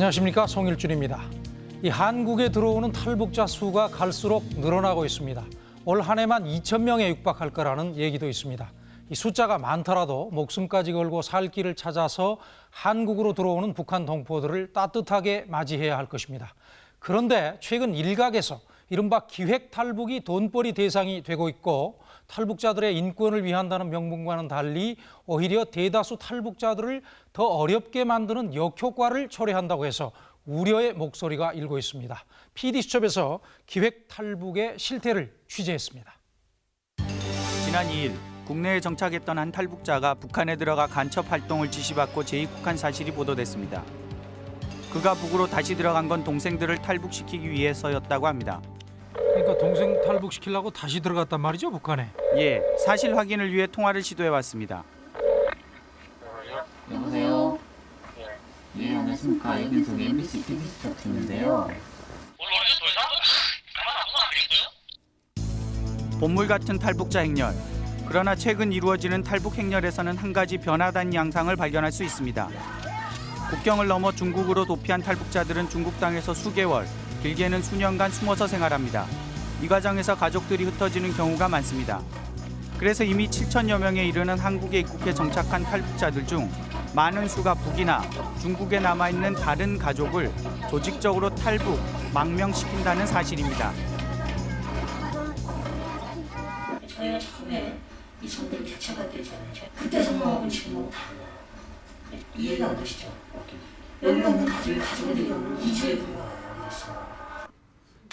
안녕하십니까 송일준입니다. 이 한국에 들어오는 탈북자 수가 갈수록 늘어나고 있습니다. 올 한 해만 2천 명에 육박할 거라는 얘기도 있습니다. 이 숫자가 많더라도 목숨까지 걸고 살 길을 찾아서 한국으로 들어오는 북한 동포들을 따뜻하게 맞이해야 할 것입니다. 그런데 최근 일각에서 이른바 기획 탈북이 돈벌이 대상이 되고 있고 탈북자들의 인권을 위한다는 명분과는 달리 오히려 대다수 탈북자들을 더 어렵게 만드는 역효과를 초래한다고 해서 우려의 목소리가 일고 있습니다. PD수첩에서 기획 탈북의 실태를 취재했습니다. 지난 2일 국내에 정착했던 한 탈북자가 북한에 들어가 간첩 활동을 지시받고 재입국한 사실이 보도됐습니다. 그가 북으로 다시 들어간 건 동생들을 탈북시키기 위해서였다고 합니다. 그러니까 동생 탈북시키려고 다시 들어갔단 말이죠, 북한에. 예, 사실 확인을 위해 통화를 시도해봤습니다. 여보세요? 예, 안녕하십니까. 여기는 MBC TV 스타트인데요. 본물 같은 탈북자 행렬. 그러나 최근 이루어지는 탈북 행렬에서는 한 가지 변화된 양상을 발견할 수 있습니다. 국경을 넘어 중국으로 도피한 탈북자들은 중국 땅에서 수개월, 길게는 수년간 숨어서 생활합니다. 이 과정에서 가족들이 흩어지는 경우가 많습니다. 그래서 이미 7천여 명에 이르는 한국에 입국해 정착한 탈북자들 중 많은 수가 북이나 중국에 남아있는 다른 가족을 조직적으로 탈북, 망명시킨다는 사실입니다. 저희가 처음에 이 정도로 대처가 되지 않으죠. 그때 상황하고 지금하고 달라요. 이해가 안 되시죠? 여기가 뭐 가족이 가족들이 2주에 불과했어요.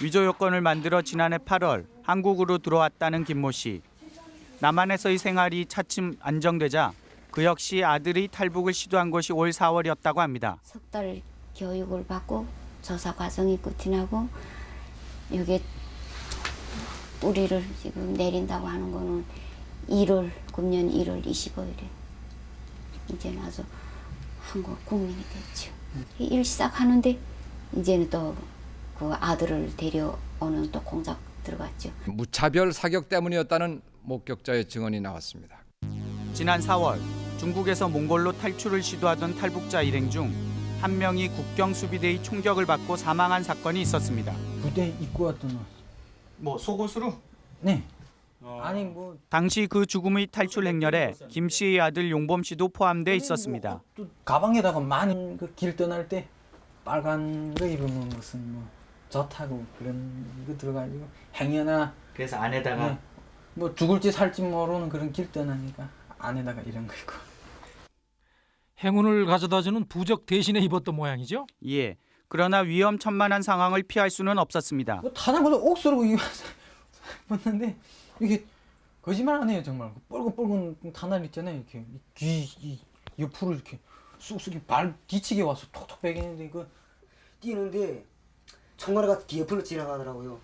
위조 요건을 만들어 지난해 8월 한국으로 들어왔다는 김모 씨. 남한에서의 생활이 차츰 안정되자 그 역시 아들이 탈북을 시도한 것이 올 4월이었다고 합니다. 석 달 교육을 받고 조사 과정이 끝이 나고 여기 뿌리를 지금 내린다고 하는 거는 1월 금년 1월 25일에 이제 나서 한국 국민이 됐죠. 일 시작하는데 이제는 또 그 아들을 데려오는 또 공작 들어갔죠. 무차별 사격 때문이었다는 목격자의 증언이 나왔습니다. 지난 4월 중국에서 몽골로 탈출을 시도하던 탈북자 일행 중 한 명이 국경 수비대의 총격을 받고 사망한 사건이 있었습니다. 부대 입고 왔던 뭐 속옷으로? 네. 아니 뭐 당시 그 죽음의 탈출 행렬에 김 씨의 아들 용범 씨도 포함돼 있었습니다. 또 가방에다가 많이 그 길 떠날 때 빨간 거 입으면 무슨 뭐 젖하고 그런 거 들어가지고 행여나 그래서 안에다가 네. 뭐 죽을지 살지 모르는 그런 길 떠나니까 안에다가 이런 거 입고 행운을 가져다주는 부적 대신에 입었던 모양이죠. 예. 그러나 위험천만한 상황을 피할 수는 없었습니다. 뭐 타자마자 옥수로 입었는데 이게 거짓말 안 해요 정말 뻘건뻘건 타날 있잖아요 이렇게 귀 이, 옆으로 이렇게 쑥쑥이 발 뒤치게 와서 톡톡 베기는데 이거 뛰는데 총알가 귀 옆으로 지나가더라고요.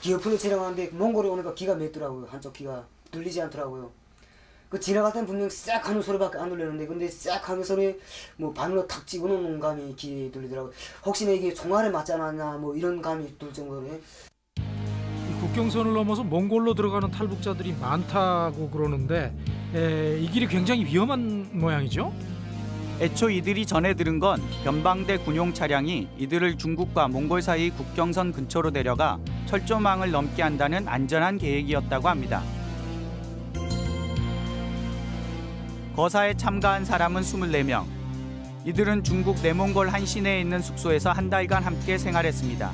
귀 옆으로 지나가는데 몽골에 오니까 귀가 맵더라고요. 한쪽 귀가 들리지 않더라고요. 그 지나갈 때는 분명 싹 하는 소리밖에 안 들리는데 근데 싹 하는 소리 뭐 바늘로 탁 집어넣는 감이 귀에 들리더라고요. 혹시나 이게 총알에 맞지 않았나 뭐 이런 감이 들 정도로 이 국경선을 넘어서 몽골로 들어가는 탈북자들이 많다고 그러는데 에, 이 길이 굉장히 위험한 모양이죠. 애초 이들이 전해 들은 건 변방대 군용 차량이 이들을 중국과 몽골 사이 국경선 근처로 데려가 철조망을 넘게 한다는 안전한 계획이었다고 합니다. 거사에 참가한 사람은 24명. 이들은 중국 내몽골 한 시내에 있는 숙소에서 한 달간 함께 생활했습니다.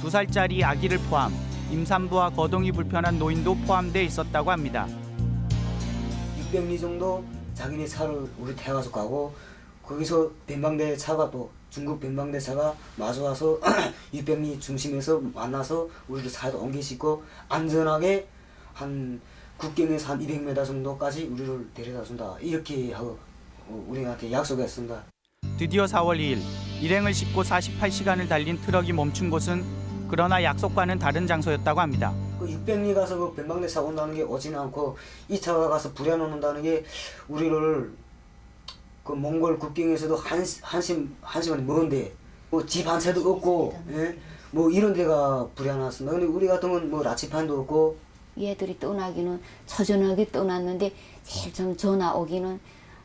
두 살짜리 아기를 포함 임산부와 거동이 불편한 노인도 포함돼 있었다고 합니다. 600리 정도 자기네 차를 우리 태워서 가고 거기서 ben방대 차가 또 중국 ben방대 차가 마주와서 600리 중심에서 만나서 우리를 옮겨 싣고 안전하게 한 국경에서 한 200m 정도까지 우리를 데려다 준다 이렇게 하고 어, 우리한테 약속했습니다. 드디어 4월 2일 일행을 싣고 48시간을 달린 트럭이 멈춘 곳은 그러나 약속과는 다른 장소였다고 합니다. 그 600리 가서 그 ben방대 차 온다는 게 오지는 않고 이 차가 가서 부려놓는다는 게 우리를 그 몽골 국경에서도 한, 한심, 한시간 먼데 뭐집한 채도 없고 예? 뭐 이런 데가 불안했습니다. 근데 우리 같은 건 뭐 라치판도 없고 얘들이 떠나기는 처전하게 떠났는데 제일 좀 전화 오기는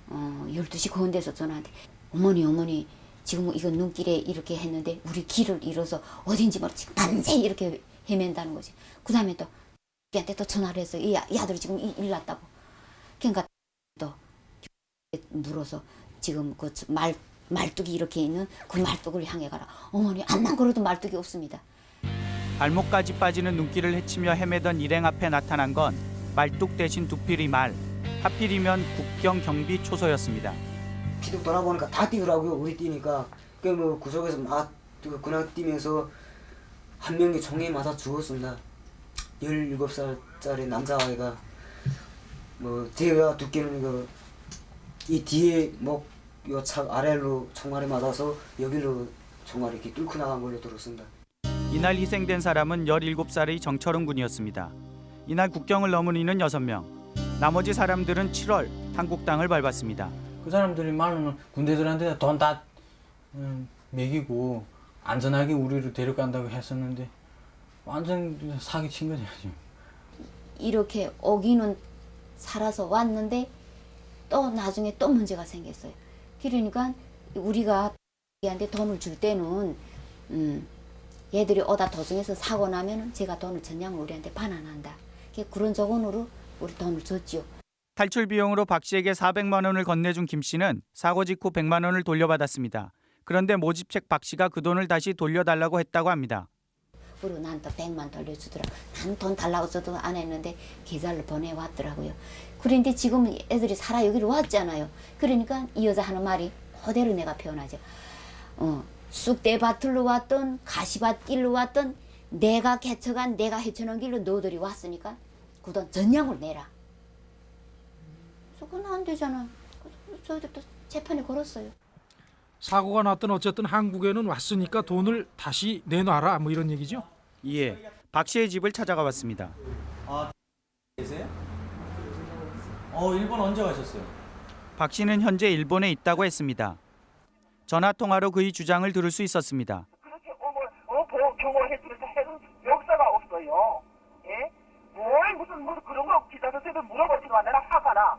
어, 12시 건데서 전화한테 어머니 어머니 지금 이거 눈길에 이렇게 했는데 우리 길을 잃어서 어딘지 모르지 밤새 이렇게 헤맨다는 거지. 그 다음에 또 우리한테 또 전화를 해서 이, 아- 이 아들이 지금 이- 일 났다고. 그러니까 또 물어서 지금 그 말 말뚝이 이렇게 있는 그 말뚝을 향해 가라. 어머니 암만 걸어도 말뚝이 없습니다. 발목까지 빠지는 눈길을 헤치며 헤매던 일행 앞에 나타난 건 말뚝 대신 두피리 말. 하필이면 국경 경비 초소였습니다. 피도 돌아보니까 다 뛰더라고요. 우리 뛰니까 그뭐 구석에서 막 그- 그냥 뛰면서 한 명이 총에 맞아 죽었습니다. 17살짜리 남자아이가 뭐 제가 듣기로는 이거 이 뒤에 목요착 아래로 총알이 맞아서 여기로 총알이 이렇게 뚫고 나간 걸로 들었습니다. 이날 희생된 사람은 17살의 정철은 군이었습니다. 이날 국경을 넘은 이는 6명. 나머지 사람들은 7월 한국 땅을 밟았습니다. 그 사람들이 말로는 군대들한테 돈다 음, 먹이고 안전하게 우리를 데려간다고 했었는데 완전 사기 친 거죠. 지금. 이렇게 오기는 살아서 왔는데 또 나중에 또 문제가 생겼어요. 그러니까 우리가 얘한테 돈을 줄 때는 음, 얘들이 오다 도중에서 사고 나면은 제가 돈을 전량 우리한테 반환한다. 그런 조건으로 우리 돈을 줬지요. 탈출 비용으로 박 씨에게 400만 원을 건네준 김 씨는 사고 직후 100만 원을 돌려받았습니다. 그런데 모집책 박 씨가 그 돈을 다시 돌려달라고 했다고 합니다. 그리고 난또 100만 돌려주더라. 난 돈 달라고 저도 안 했는데 계좌를 보내왔더라고요. 그런데 지금 애들이 살아 여기로 왔잖아요. 그러니까 이 여자 하는 말이 그대로 내가 표현하죠. 어, 쑥대밭으로 왔던 가시밭길로 왔던 내가 개척한 내가 헤쳐놓은 길로 너들이 왔으니까 그돈 전량을 내라. 그건 안 되잖아. 그래서 저희들 또 재판에 걸었어요. 사고가 났든 어쨌든 한국에는 왔으니까 돈을 다시 내놔라 뭐 이런 얘기죠. 이에 박 씨의 집을 찾아가 봤습니다. 계세요? 어 일본 언제 가셨어요? 박 씨는 현재 일본에 있다고 했습니다. 전화 통화로 그의 주장을 들을 수 있었습니다. 그렇게 어머 어 해는 역사가 없어요. 예? 뭘 무슨 무슨 그런 거 기사도 쓰도 물어보지도 않나 화가 나.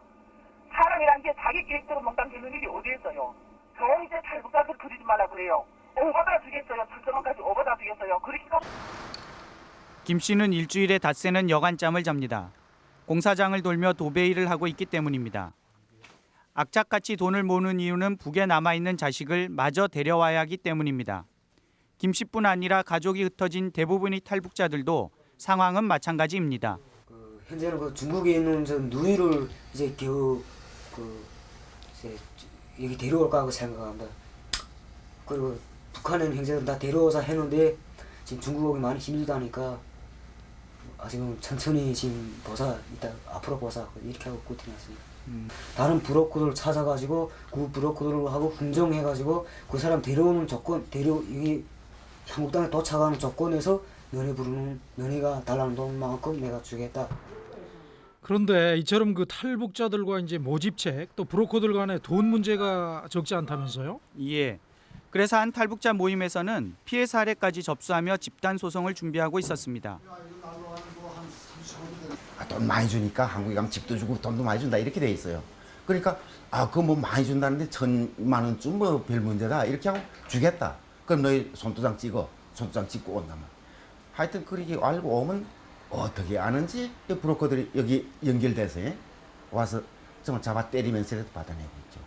사람이란 게 자기 계획대로 몽땅 되는 일이 어디 있어요. 저 이제 탈북자들 그리지 말라 그래요. 오버다 주겠어요. 철저만까지 오버다 주겠어요. 그렇게 김 씨는 일주일에 닷새는 여간잠을 잡니다. 공사장을 돌며 도배 일을 하고 있기 때문입니다. 악착같이 돈을 모으는 이유는 북에 남아있는 자식을 마저 데려와야 하기 때문입니다. 김 씨뿐 아니라 가족이 흩어진 대부분의 탈북자들도 상황은 마찬가지입니다. 그 현재는 그 중국에 있는 저 누이를 이제 겨우 그 이제 여기 데려올까 하고 생각합니다. 그리고 북한은 현재는 다 데려오자 했는데 지금 중국 오기 많이 힘들다니까 아직은 천천히 지금 보사 이따 앞으로 보사 이렇게 하고 꾸티났습니다. 다른 브로커들 찾아가지고 그 브로커들하고 흥정해가지고 그 사람 데려오는 조건 데려 여기 한국 땅에 도착하는 조건에서 면회 부르는 면회가 달라는 돈만큼 내가 주겠다. 그런데 이처럼 그 탈북자들과 이제 모집책 또 브로커들 간의 돈 문제가 적지 않다면서요? 예. 그래서 한 탈북자 모임에서는 피해 사례까지 접수하며 집단 소송을 준비하고 있었습니다. 아, 돈 많이 주니까 한국에 가면 집도 주고 돈도 많이 준다 이렇게 돼 있어요. 그러니까 아 그거 뭐 많이 준다는데 천만 원쯤 뭐 별 문제다 이렇게 하고 주겠다. 그럼 너희 손도장 찍어 손도장 찍고 온다면 하여튼 그렇게 알고 오면 어떻게 아는지 이 브로커들이 여기 연결돼서 예? 와서 정말 잡아 때리면서라도 받아내고 있죠.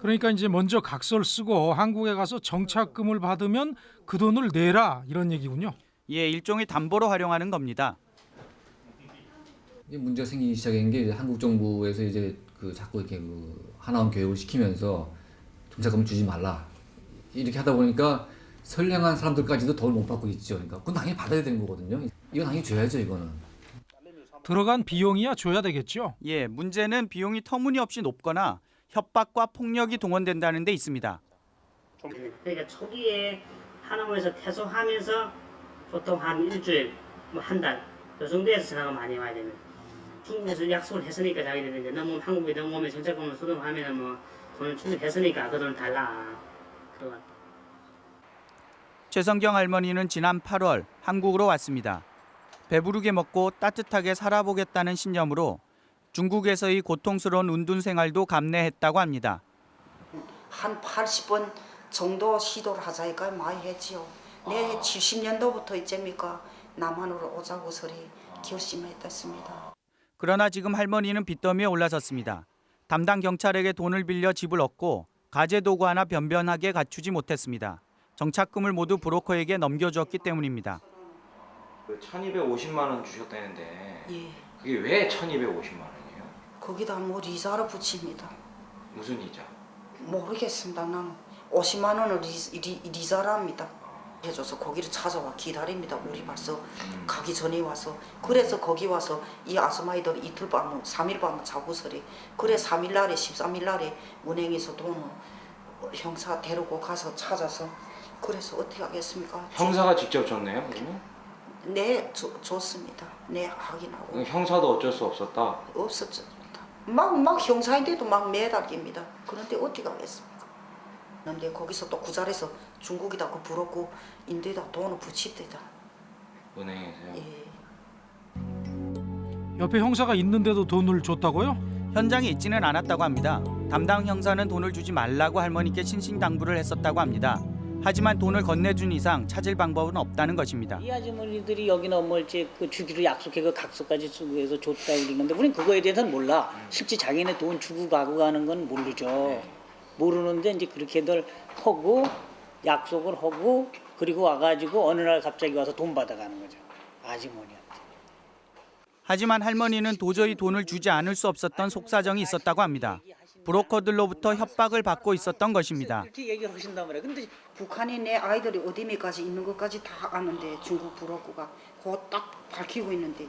그러니까 이제 먼저 각서를 쓰고 한국에 가서 정착금을 받으면 그 돈을 내라 이런 얘기군요. 예, 일종의 담보로 활용하는 겁니다. 문제가 생기기 시작한 게 이제 한국 정부에서 이제 그 자꾸 이렇게 그 하나원 교육을 시키면서 정착금을 주지 말라 이렇게 하다 보니까 선량한 사람들까지도 돈을 못 받고 있죠. 그러니까 그건 당연히 받아야 되는 거거든요. 이건 당연히 줘야죠, 이거는. 들어간 비용이야 줘야 되겠죠. 예, 문제는 비용이 터무니없이 높거나 협박과 폭력이 동원된다는 데 있습니다. 그러니까 초기에 하나원에서 퇴소하면서 보통 한 일주일, 뭐 한 달, 요 정도에서 전화가 많이 와야 됩니다. 중국에서 약속을 했으니까 자기들이 이제 넘으면 한국에 넘어오면 정착금을 수령하면 뭐 돈을 충족했으니까 그 돈을 달라. 그건. 최성경 할머니는 지난 8월 한국으로 왔습니다. 배부르게 먹고 따뜻하게 살아보겠다는 신념으로 중국에서의 고통스러운 운둔 생활도 감내했다고 합니다. 한 80번 정도 시도를 하자니까 많이 했지요. 내 70년도부터 이제니까 남한으로 오자고 소리 결심했습니다. 그러나 지금 할머니는 빚더미에 올라섰습니다. 담당 경찰에게 돈을 빌려 집을 얻고 가재 도구 하나 변변하게 갖추지 못했습니다. 정착금을 모두 브로커에게 넘겨주었기 때문입니다. 그 1250만 원 주셨다는데 예. 그게 왜 1250만 원이에요? 거기다 뭐 이자를 붙입니다. 무슨 이자? 모르겠습니다. 나는 50만 원을 리, 리, 리자랍니다. 해줘서 거기를 찾아와 기다립니다. 우리 벌써 가기 전에 와서 그래서 거기 와서 이 아스마이들 이틀 밤, 3일 밤 자고서리 그래 3일 날에 13일 날에 은행에서 돈을 형사 데리고 가서 찾아서 그래서 어떻게 하겠습니까? 형사가 직접 줬네요 그러면? 네 줘, 줬습니다. 네 확인하고 형사도 어쩔 수 없었다 없었죠. 막, 막 형사인데도 막 매달깁니다. 그런데 어떻게 하겠습니까? 그런데 거기서 또그 자리에서 중국이다 그 부럽고 인도에다 돈을 붙이대다. 은행에서요? 예. 옆에 형사가 있는데도 돈을 줬다고요? 현장에 있지는 않았다고 합니다. 담당 형사는 돈을 주지 말라고 할머니께 신신당부를 했었다고 합니다. 하지만 돈을 건네준 이상 찾을 방법은 없다는 것입니다. 이 아주머니들이 여기 넘을지 그 주기로 약속해 그 각서까지 쓰고 해서 줬다 그러는데 우린 그거에 대해서는 몰라. 실제 자기네 돈 주고 가고 가는 건 모르죠. 모르는데 이제 그렇게들 하고 약속을 하고 그리고 와가지고 어느 날 갑자기 와서 돈 받아가는 거죠. 아주머니한테. 하지만 할머니는 도저히 돈을 주지 않을 수 없었던 속사정이 있었다고 합니다. 브로커들로부터 협박을 받고 있었던 것입니다. 이렇게 얘기를 하신단 말이야. 근데 북한이 내 아이들이 어디에까지 있는 것까지 다 아는데 중국 부럽고가 그거 딱 밝히고 있는데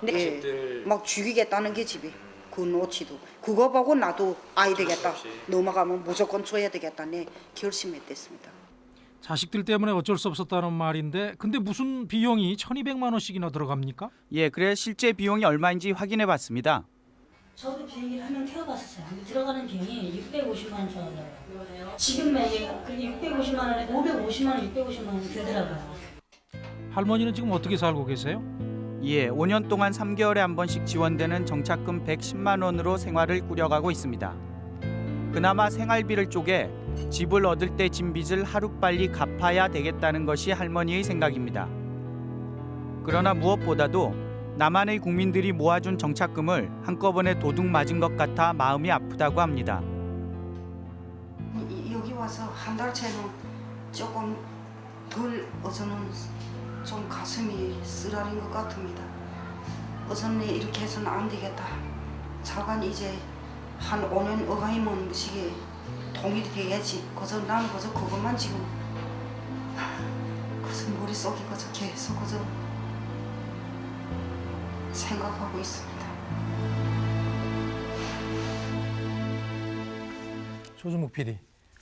네, 자식들. 막 죽이겠다는 게 집이 그 노치도 그거 보고 나도 아이 되겠다 넘어가면 무조건 줘야 되겠다 내 결심했댔습니다. 자식들 때문에 어쩔 수 없었다는 말인데 근데 무슨 비용이 1200만 원씩이나 들어갑니까? 예, 그래 실제 비용이 얼마인지 확인해 봤습니다. 저도 비행기를 한 명 태워봤었어요. 들어가는 비용이 650만 원 정도예요. 지금 매일 그 650만 원에 550만 원, 650만 원 들더라고요. 할머니는 지금 어떻게 살고 계세요? 예, 5년 동안 3개월에 한 번씩 지원되는 정착금 110만 원으로 생활을 꾸려가고 있습니다. 그나마 생활비를 쪼개 집을 얻을 때 진 빚을 하루빨리 갚아야 되겠다는 것이 할머니의 생각입니다. 그러나 무엇보다도 남한의 국민들이 모아준 정착금을 한꺼번에 도둑 맞은 것 같아 마음이 아프다고 합니다. 이- 여기 와서 한 달째는 조금 덜 어제는 좀 가슴이 쓰라린 것 같습니다. 어제는 이렇게 해서는 안 되겠다. 자간 이제 한 5년 어가이면 무식에 통일이 돼야지. 그저 나는 그저 그것만 지금 그저 머릿속에 그저 계속 그저 생각하고 있습니다. 조준묵 PD.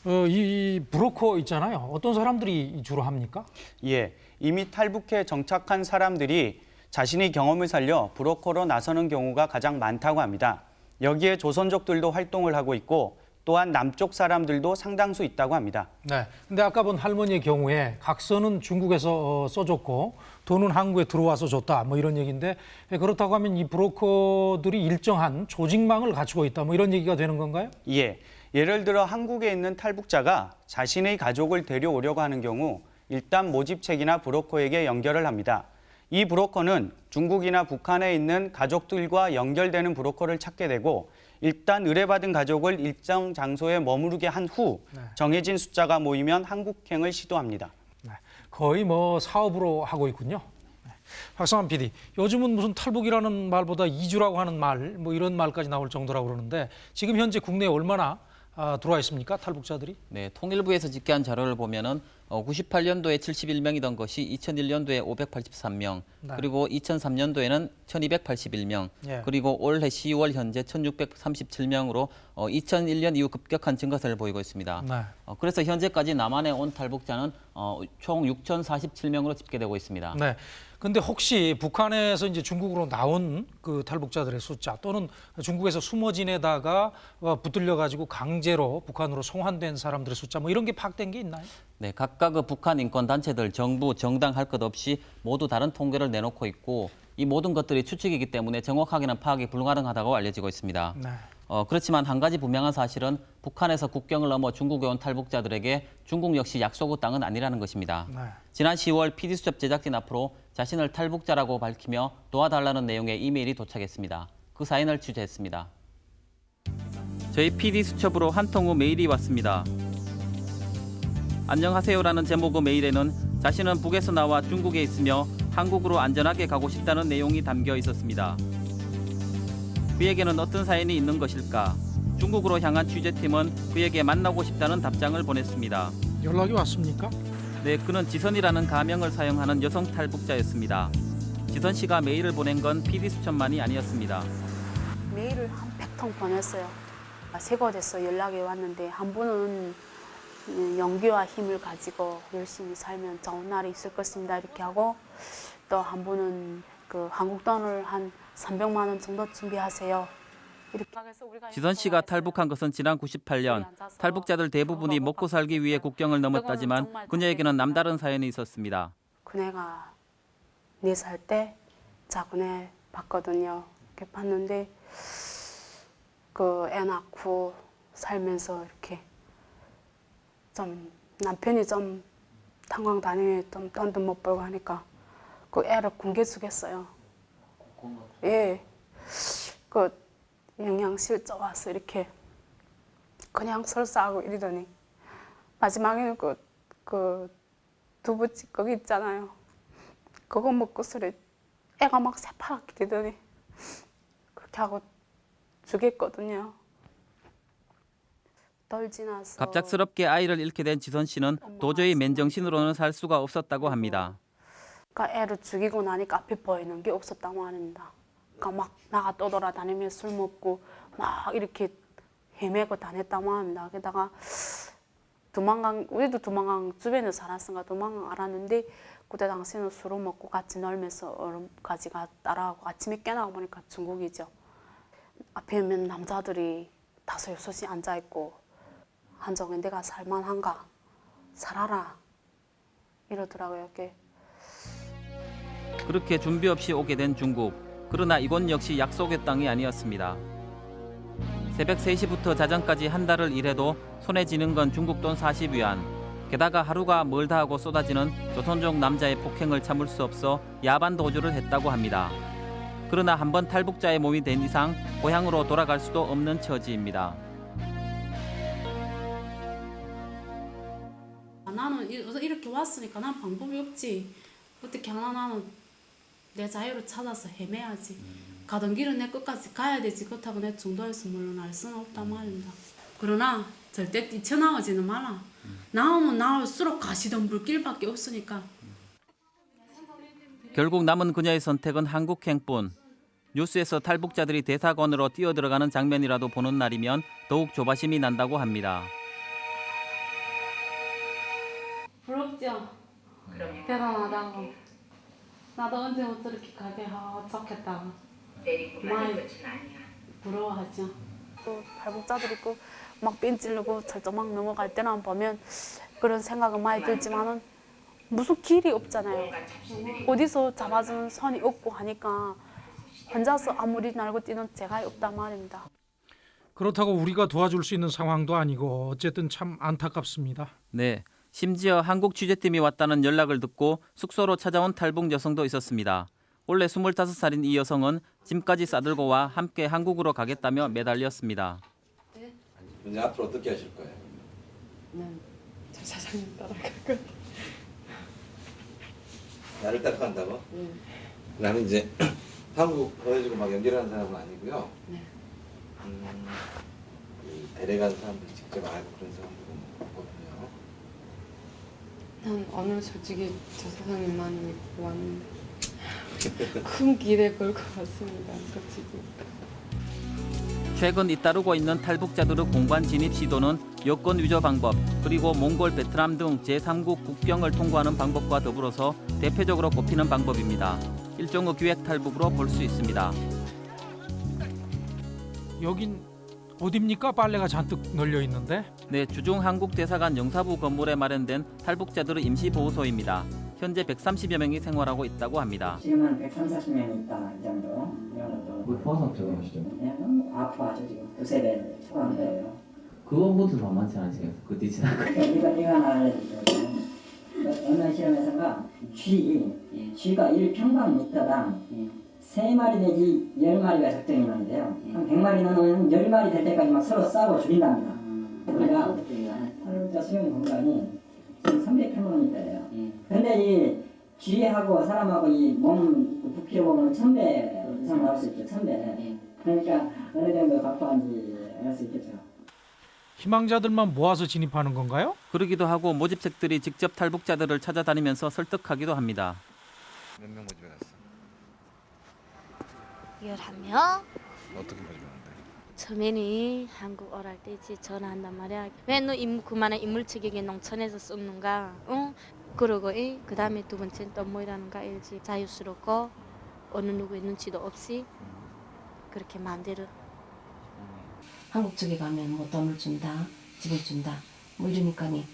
어, 이 브로커 있잖아요. 어떤 사람들이 주로 합니까? 예, 이미 탈북해 정착한 사람들이 자신의 경험을 살려 브로커로 나서는 경우가 가장 많다고 합니다. 여기에 조선족들도 활동을 하고 있고 또한 남쪽 사람들도 상당수 있다고 합니다. 네. 근데 아까 본 할머니의 경우에 각서는 중국에서 어, 써줬고 돈은 한국에 들어와서 줬다. 뭐 이런 얘기인데 예, 그렇다고 하면 이 브로커들이 일정한 조직망을 갖추고 있다. 뭐 이런 얘기가 되는 건가요? 예, 예를 들어 한국에 있는 탈북자가 자신의 가족을 데려오려고 하는 경우 일단 모집책이나 브로커에게 연결을 합니다. 이 브로커는 중국이나 북한에 있는 가족들과 연결되는 브로커를 찾게 되고 일단 의뢰받은 가족을 일정 장소에 머무르게 한 후 정해진 숫자가 모이면 한국행을 시도합니다. 거의 뭐 사업으로 하고 있군요. 네. 박성환 PD, 요즘은 무슨 탈북이라는 말보다 이주라고 하는 말, 뭐 이런 말까지 나올 정도라고 그러는데 지금 현재 국내에 얼마나 아, 들어와 있습니까? 탈북자들이? 네, 통일부에서 집계한 자료를 보면은 어, 98년도에 71명이던 것이 2001년도에 583명, 네. 그리고 2003년도에는 1281명, 예. 그리고 올해 10월 현재 1637명으로 어, 2001년 이후 급격한 증가세를 보이고 있습니다. 네. 어, 그래서 현재까지 남한에 온 탈북자는 어, 총 6,047명으로 집계되고 있습니다. 네. 근데 혹시 북한에서 이제 중국으로 나온 그 탈북자들의 숫자 또는 중국에서 숨어 지내다가 어, 붙들려 가지고 강제로 북한으로 송환된 사람들의 숫자 뭐 이런 게 파악된 게 있나요? 네, 각각 그 북한 인권 단체들, 정부, 정당 할 것 없이 모두 다른 통계를 내놓고 있고 이 모든 것들이 추측이기 때문에 정확하게는 파악이 불가능하다고 알려지고 있습니다. 네. 어, 그렇지만 한 가지 분명한 사실은 북한에서 국경을 넘어 중국에 온 탈북자들에게 중국 역시 약속의 땅은 아니라는 것입니다. 네. 지난 10월 PD수첩 제작진 앞으로 자신을 탈북자라고 밝히며 도와달라는 내용의 이메일이 도착했습니다. 그 사연을 취재했습니다. 저희 PD수첩으로 한 통의 메일이 왔습니다. 안녕하세요라는 제목의 메일에는 자신은 북에서 나와 중국에 있으며 한국으로 안전하게 가고 싶다는 내용이 담겨 있었습니다. 그에게는 어떤 사연이 있는 것일까? 중국으로 향한 취재팀은 그에게 만나고 싶다는 답장을 보냈습니다. 연락이 왔습니까? 네, 그는 지선이라는 가명을 사용하는 여성 탈북자였습니다. 지선 씨가 메일을 보낸 건 PD 수첩만이 아니었습니다. 메일을 한 100통 보냈어요. 세 곳에서 연락이 왔는데 한 분은 음, 용기와 힘을 가지고 열심히 살면 좋은 날이 있을 것입니다 이렇게 하고 또 한 분은 그 한국 돈을 한 300만 원 정도 준비하세요. 지선 씨가 탈북한 것은 지난 98년. 탈북자들 대부분이 먹고 살기 위해 국경을 넘었다지만 그녀에게는 남다른 사연이 있었습니다. 그네가 네 살 때 자그네 봤거든요. 이렇게 봤는데 그 애 낳고 살면서 이렇게 좀 남편이 좀 탄광 다니면 좀 돈도 못 벌고 하니까 그 애를 굶겨 주겠어요. 예. 그 영양실조 와서 이렇게 그냥 설사하고 이러더니 마지막에는 그, 그 두부 찌꺼기 있잖아요. 그거 먹고서리 애가 막 새파랗게 되더니 그렇게 하고 죽였거든요. 덜 지나서 갑작스럽게 아이를 잃게 된 지선 씨는 도저히 맨정신으로는 살 수가 없었다고 합니다. 그러니까 애를 죽이고 나니까 앞에 보이는 게 없었다고 합니다. 그러니까 막 나가 떠돌아다니며 술 먹고 막 이렇게 헤매고 다녔다고 합니다. 게다가 도망간 우리도 도망간 주변에 살았으니까 도망간 알았는데 그때 당시에는 술을 먹고 같이 놀면서 얼음까지 가 따라하고 아침에 깨나고 보니까 중국이죠. 앞에 있는 남자들이 다섯 여섯이 앉아 있고 한정에 내가 살만한가 살아라 이러더라고요. 이렇게 그렇게 준비 없이 오게 된 중국. 그러나 이곳 역시 약속의 땅이 아니었습니다. 새벽 3시부터 자정까지 한 달을 일해도 손에 쥐는 건 중국 돈 40위안. 게다가 하루가 멀다 하고 쏟아지는 조선족 남자의 폭행을 참을 수 없어 야반 도주를 했다고 합니다. 그러나 한번 탈북자의 몸이 된 이상 고향으로 돌아갈 수도 없는 처지입니다. 아, 나는 이- 이렇게 왔으니까 난 방법이 없지. 어떻게 하나 나는 내 자유를 찾아서 헤매야지. 가던 길은 내 끝까지 가야 되지. 그렇다고 내 중도에서 물러날 수는 없단 말입니다. 그러나 절대 뛰쳐나오지는 마라. 나오면 나올수록 가시던 불길밖에 없으니까. 결국 남은 그녀의 선택은 한국행뿐. 뉴스에서 탈북자들이 대사관으로 뛰어들어가는 장면이라도 보는 날이면 더욱 조바심이 난다고 합니다. 부럽죠? 대단하다고. 나도 언제 못 저렇게 가게 하고 좋겠다고. 많이 부러워하죠. 또 발목자들 있고 막 뺀질르고 철조망 넘어갈 때나 보면 그런 생각은 많이 들지만은 무슨 길이 없잖아요. 어디서 잡아주는 선이 없고 하니까 혼자서 아무리 날고 뛰는 제가 없단 말입니다. 그렇다고 우리가 도와줄 수 있는 상황도 아니고 어쨌든 참 안타깝습니다. 네, 심지어 한국 취재팀이 왔다는 연락을 듣고 숙소로 찾아온 탈북 여성도 있었습니다. 원래 25살인 이 여성은 짐까지 싸들고 와 함께 한국으로 가겠다며 매달렸습니다. 이제 앞으로 어떻게 하실 거예요? 난저 사장님 따라갈 거예요. 나를 따라간다고? 네. 나는 이제 한국 보내주고 막 연결하는 사람은 아니고요. 네. 음, 그 데려간 사람들 직접 알고 그런 사람들은. 난 오늘 솔직히 저 사장님만 믿고 왔는데 큰 기대 걸고 왔습니다. 솔직히. 최근 잇따르고 있는 탈북자들의 공관 진입 시도는 여권 위조 방법 그리고 몽골, 베트남 등 제3국 국경을 통과하는 방법과 더불어서 대표적으로 꼽히는 방법입니다. 일종의 기획 탈북으로 볼 수 있습니다. 여긴 어딥니까? 빨래가 잔뜩 널려 있는데. 네, 주중 한국 대사관 영사부 건물에 마련된 탈북자들의 임시 보호소입니다. 현재 130여 명이 생활하고 있다고 합니다. 지금 한 130명 있다 이 정도. 그 포항 적용하시죠? 아 아파가지고 지금 두세 배 초과한 거예요. 그거부터 만만치 않으시겠어요? 그 뒤지나 이거 이거 알려주세요. 어느 실험에서가 쥐 쥐가 1 평방미터당 세 마리 내지 열 마리가 적정이 있는데요. 한 100마리 넣으면 열 마리 될 때까지 막 서로 싸고 죽인답니다. 우리가 탈북자 수용 공간이 지금 300평방미터예요. 근데 이 쥐하고 사람하고 이몸 부피로 보면 1000배 이상 나올 수 있죠. 1000배. 그러니까 어느 정도 각도한지 알 수 있겠죠. 희망자들만 모아서 진입하는 건가요? 그러기도 하고 모집책들이 직접 탈북자들을 찾아다니면서 설득하기도 합니다. 몇 명 모집해 갔어? 11명? 어떻게 모집하는데? 처음에는 한국 어랄 때지 전화한단 말이야. 왜 너 인물 그만한 인물 체격에 농촌에서 썩는가? 응? 그러고 그 다음에 두 번째는 또 뭐라는가 알지? 자유스럽고 어느 누구의 눈치도 없이 그렇게 마음대로 한국 쪽에 가면 뭐 돈을 준다, 집을 준다, 뭐 이러니까니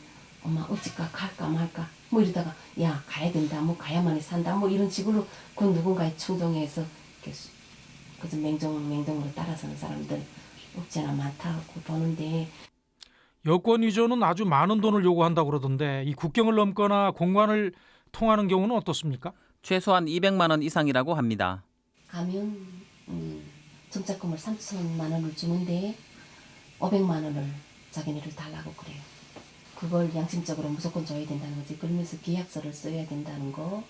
엄마 어찌까 갈까 말까 뭐 이러다가 야 가야 된다, 뭐 가야만이 산다, 뭐 이런 식으로 그 누군가의 충동에서 그저 맹정 맹동으로 따라서는 사람들 없지않아 많다고 보는데 여권 위조는 아주 많은 돈을 요구한다고 그러던데 이 국경을 넘거나 공관을 통하는 경우는 어떻습니까? 최소한 200만 원 이상이라고 합니다. 가면 음, 정착금을 3천만 원을 주는데 500만 원을 자기네를 달라고 그래요. 그걸 양심적으로 무조건 줘야 된다는 거지. 그러면서 계약서를 써야 된다는 거.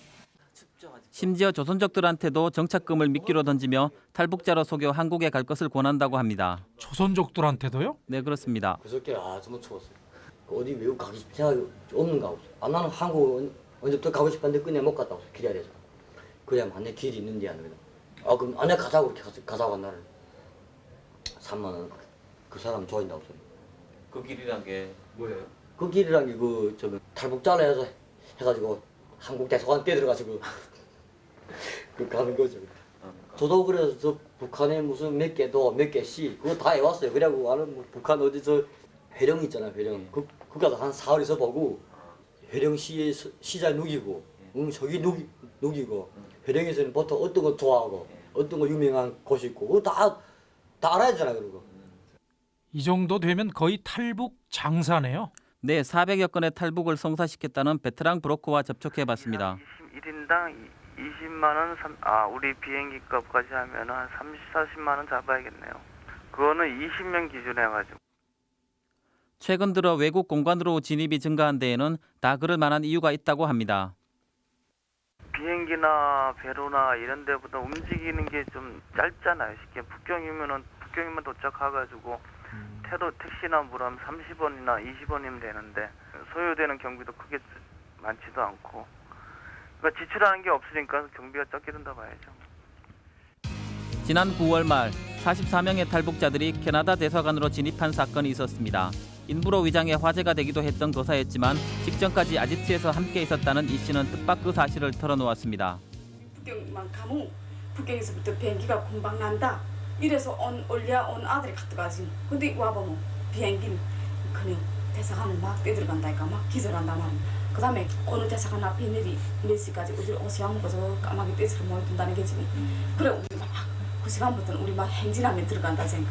심지어 조선족들한테도 정착금을 미끼로 던지며 탈북자로 속여 한국에 갈 것을 권한다고 합니다. 조선족들한테도요? 네 그렇습니다. 그저께 아 정말 추웠어요. 어디 외국 가고 싶 생각이 없는가 없어. 아 나는 한국 언제부터 가고 싶었는데 그냥 못 갔다 왔어. 길이야 돼서. 그래야 만약 길이 있는지 안 그래. 아 그럼 안에 가자고 이렇게 가서 가자고 한 날은 3만 원. 그 사람 좋아한다고 소리. 그 길이란 게 뭐예요? 그 길이란 게그 저기 탈북자로 해서 해가지고 한국 대사관 뛰어들어가지고 그 가는 거죠. 저도 그래서 저 북한에 무슨 몇 개도 몇 개씩 그거 다 해왔어요. 그래갖고 나는 뭐 북한 어디서 회령 있잖아 회령. 그 그 가서 한 사흘 있어 보고 회령시의 시- 시장 누기고, 응 저기 누기 누기고 회령에서는 보통 어떤 거 좋아하고 어떤 거 유명한 곳이 있고 그거 다 다 알아야 되잖아 그러고. 이 정도 되면 거의 탈북 장사네요. 네 400여 건의 탈북을 성사시켰다는 베테랑 브로커와 접촉해 봤습니다. 1인당 20만 원, 삼- 아 우리 비행기 값까지 하면 한 30, 40만 원 잡아야겠네요. 그거는 20명 기준에 해가지고. 최근 들어 외국 공관으로 진입이 증가한 데에는 다 그럴 만한 이유가 있다고 합니다. 비행기나 배로나 이런 데보다 움직이는 게 좀 짧잖아요. 쉽게 북경이면은 북경이면 도착해 가지고 태도 택시나 뭐라면 30원이나 20원이면 되는데 소요되는 경비도 크게 쓰- 많지도 않고 그러니까 지출하는 게 없으니까 경비가 적게 든다 봐야죠. 지난 9월 말 44명의 탈북자들이 캐나다 대사관으로 진입한 사건이 있었습니다. 일부러 위장해 화제가 되기도 했던 거사였지만 직전까지 아지트에서 함께 있었다는 이 씨는 뜻밖 그 사실을 털어놓았습니다. 북경만 가면 북경에서부터 비행기가 금방 난다. 이래서 온 올려 온 아들이 갔다가지. 근데 와보면 비행기는 그냥 대사관을 막 뛰들어간다니까 막 기절한단 말이야. 그 다음에 어느 대사관 앞에 내리 몇 시까지 어디 오시면 거저 까마귀 떼스를 모여둔다는 게 지금 그래 우리 막 그 시간부터는 우리 막 행진하면 들어간다 생각.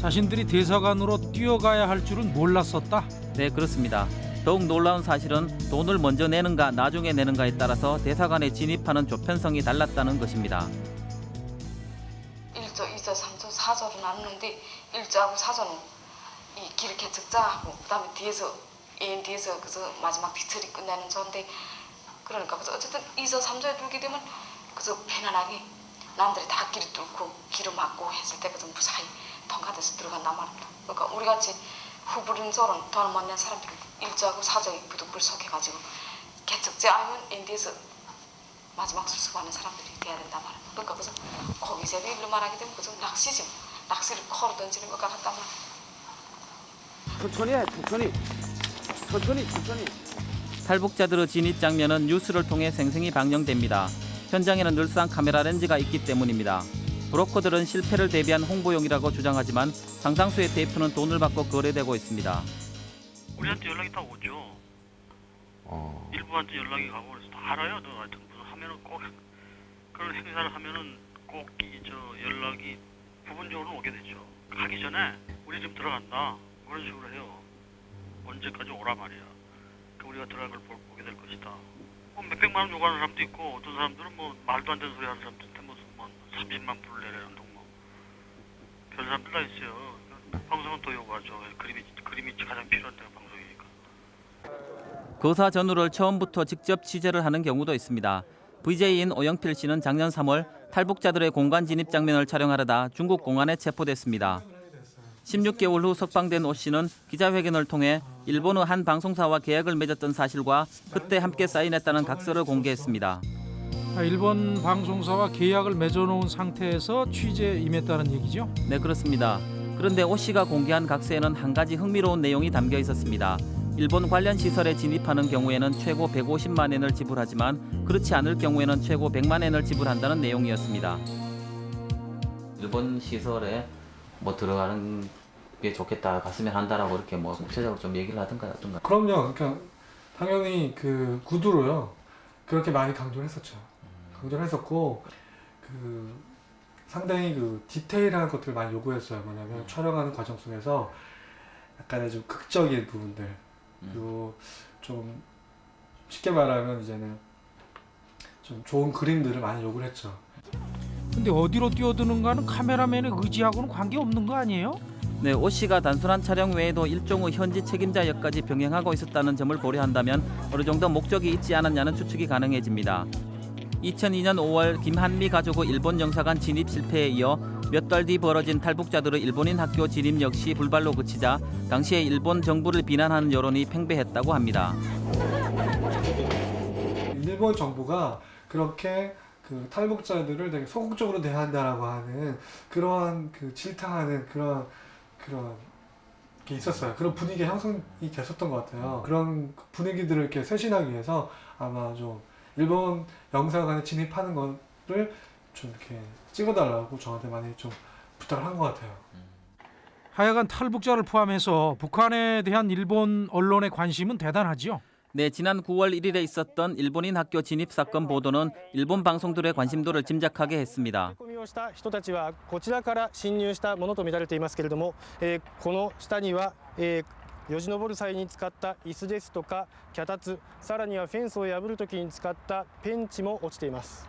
자신들이 대사관으로 뛰어가야 할 줄은 몰랐었다. 네 그렇습니다. 더욱 놀라운 사실은 돈을 먼저 내는가 나중에 내는가에 따라서 대사관에 진입하는 조편성이 달랐다는 것입니다. 1조, 2조, 3조, 4조로 나누는데 1조하고 4조는 이길 개척자하고 그 다음에 뒤에서 애인 뒤에서 그저 마지막 뒤처리 끝내는 조인데 그러니까 그래서 어쨌든 2조, 3조에 들게 되면 그저 편안하게 남들이 다 길을 뚫고 길을 막고 했을 때 그저 무사히 통과돼서 들어간단 말입니다. 그러니까 우리 같이 후불인 조는 돈을 못낸 사람들이 1조하고 4조에 부득불 속해가지고 개척자 아니면 애인 뒤에서 마지막 수습하는 사람들이 돼야 된단 말이야. 그러니까 그래서 거기서 일로 말하게 되면 그저 낚시지. 낚시를 코로 던지는 것 같단 말이야. 천천히 해, 천천히. 천천히, 천천히. 탈북자들의 진입 장면은 뉴스를 통해 생생히 방영됩니다. 현장에는 늘상 카메라 렌즈가 있기 때문입니다. 브로커들은 실패를 대비한 홍보용이라고 주장하지만 상당수의 테이프는 돈을 받고 거래되고 있습니다. 우리한테 연락이 다 오죠. 어. 일부한테 연락이 가고 그래서 다 알아요. 너 하여튼 그런 행사를 하면은 꼭 이 저 연락이 부분적으로 오게 되죠. 가기 전에 우리 집 들어간다 그런 식으로 해요. 언제까지 오라 말이야. 그 우리가 들어간 걸 보- 보게 될 것이다. 뭐 몇백만 원 요구하는 사람도 있고 어떤 사람들은 뭐 말도 안 되는 소리 하는 있는데 무슨 뭐 30만 불 내라는 뭐 그런 사람들 다 있어요. 방송은 더 요구하죠. 그림이 그림이 가장 필요한 데가 방송이니까. 거사 전후를 처음부터 직접 취재를 하는 경우도 있습니다. VJ인 오영필 씨는 작년 3월 탈북자들의 공간 진입 장면을 촬영하려다 중국 공안에 체포됐습니다. 16개월 후 석방된 오 씨는 기자회견을 통해 일본의 한 방송사와 계약을 맺었던 사실과 그때 함께 사인했다는 각서를 공개했습니다. 아, 일본 방송사와 계약을 맺어놓은 상태에서 취재에 임했다는 얘기죠? 네, 그렇습니다. 그런데 오 씨가 공개한 각서에는 한 가지 흥미로운 내용이 담겨 있었습니다. 일본 관련 시설에 진입하는 경우에는 최고 150만 엔을 지불하지만 그렇지 않을 경우에는 최고 100만 엔을 지불한다는 내용이었습니다. 일본 시설에 뭐 들어가는 게 좋겠다, 갔으면 한다라고 이렇게 뭐 구체적으로 좀 얘기를 하든가 어떤가. 그럼요. 그러니까 당연히 그 구두로요. 그렇게 많이 강조를 했었죠. 강조를 했었고 그 상당히 그 디테일한 것들을 많이 요구했어요. 뭐냐면 촬영하는 과정 속에서 약간의 좀 극적인 부분들 그리고 좀 쉽게 말하면 이제는 좀 좋은 그림들을 많이 요구를 했죠. 근데 어디로 뛰어드는가는 카메라맨의 의지하고는 관계없는 거 아니에요? 네, 오 씨가 단순한 촬영 외에도 일종의 현지 책임자 역까지 병행하고 있었다는 점을 고려한다면 어느 정도 목적이 있지 않았냐는 추측이 가능해집니다. 2002년 5월 김한미 가족의 일본 영사관 진입 실패에 이어 몇 달 뒤 벌어진 탈북자들의 일본인 학교 진입 역시 불발로 그치자 당시에 일본 정부를 비난하는 여론이 팽배했다고 합니다. 일본 정부가 그렇게 그 탈북자들을 되게 소극적으로 대한다라고 하는 그러한 그 질타하는 그런 그런 게 있었어요. 그런 분위기 형성이 됐었던 것 같아요. 그런 분위기들을 이렇게 쇄신하기 위해서 아마 좀 일본 영사관에 진입하는 거를 좀 이렇게 찍어달라고 저한테 많이 좀 부탁을 한 것 같아요. 하여간 탈북자를 포함해서 북한에 대한 일본 언론의 관심은 대단하죠. 네, 지난 9월 1일에 있었던 일본인 학교 진입 사건 보도는 일본 방송들의 관심도를 짐작하게 했습니다. 込みをした人たちはこちらから侵入したものとみられていますけれども、えーこの下には、えーよじ登る際に使った椅子ですとか脚立さらにはフェンスを破るときに使ったペンチも落ちています